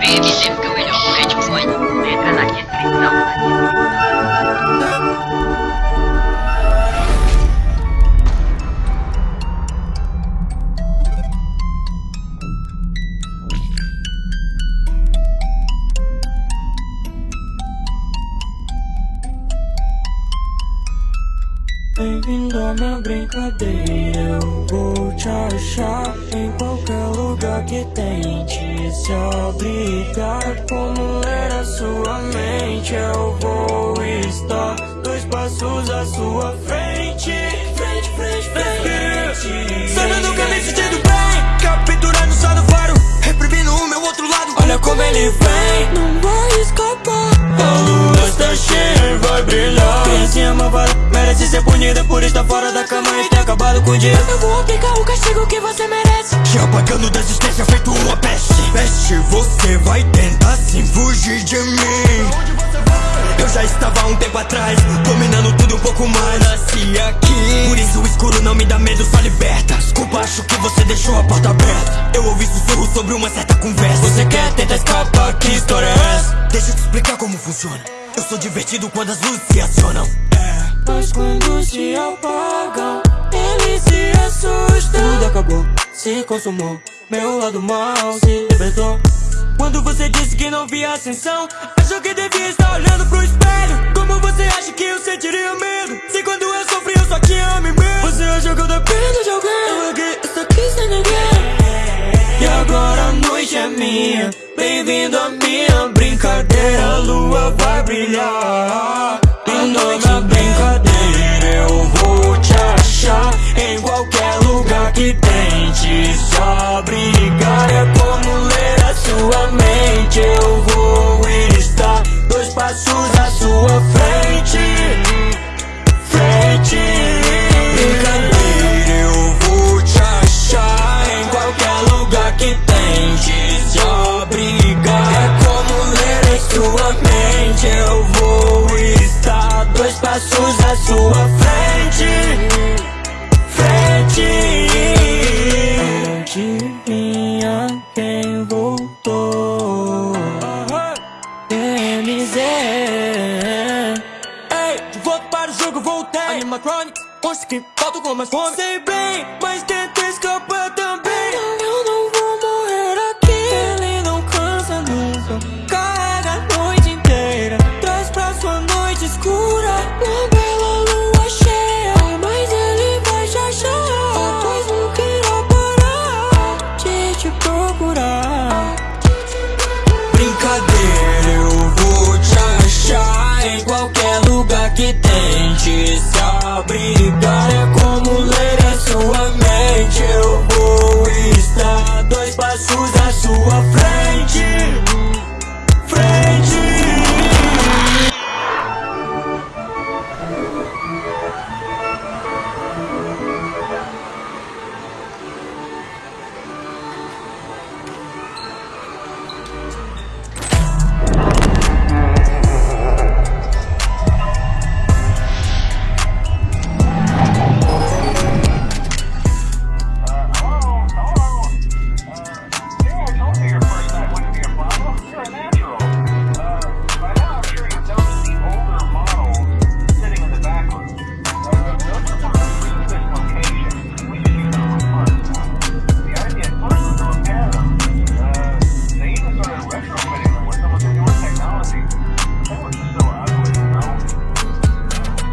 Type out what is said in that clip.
Baby, they're to fetch one. They're gonna get. Bem-vindo à minha brincadeira. Eu vou te achar em qualquer lugar que tente se obrigar Como ler a sua mente Eu vou estar dois passos à sua frente. Frente, frente, frente. Sonhando que me sentindo bem Capturando só no faro Reprimindo o meu outro lado. Olha como ele vem. Não vai escapar. A lua está cheia e vai brilhar malvada merece ser punida Por estar fora da cama e ter acabado com o dia. Eu vou aplicar o castigo que você merece. Te apagando da existência feito uma peste. Peste, você vai tentar sim fugir de mim. Eu já estava um tempo atrás Dominando tudo um pouco mais. Nasci aqui Por isso o escuro não me dá medo, só liberta. Desculpa, acho que você deixou a porta aberta. Eu ouvi sussurro sobre uma certa conversa. Você quer tentar escapar, que história é essa? Deixa eu te explicar como funciona Eu sou divertido quando as luzes se acionam. É Mas quando se apagam, ele se assusta Tudo acabou, se consumou. Meu lado mal se libertou. Quando você disse que não via ascensão Achou que devia estar olhando pro espelho. Como você acha que eu sentiria medo? Se quando eu sofri eu só tinha mim mesmo Você que tente. Se obrigar É como ler a sua mente. Eu vou estar Dois passos à sua frente. Frente. Brincadeira, eu vou te achar em qualquer lugar que tente. Se obrigar É como ler em sua mente. Eu vou estar dois passos Ei, de volta para o jogo voltei. Animatronics, monstro que faltam com mais fome. Sei bem, mas tenta escapar também. Não, eu não vou morrer aqui. Ele não cansa nunca Carrega a noite inteira. Traz pra sua noite escura abrigar É como ler em sua mente. Eu vou estar dois passos à sua frente